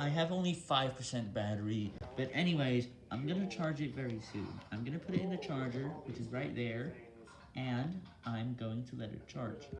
I have only 5% battery, but anyways, I'm gonna charge it very soon. I'm gonna put it in the charger, which is right there, and I'm going to let it charge.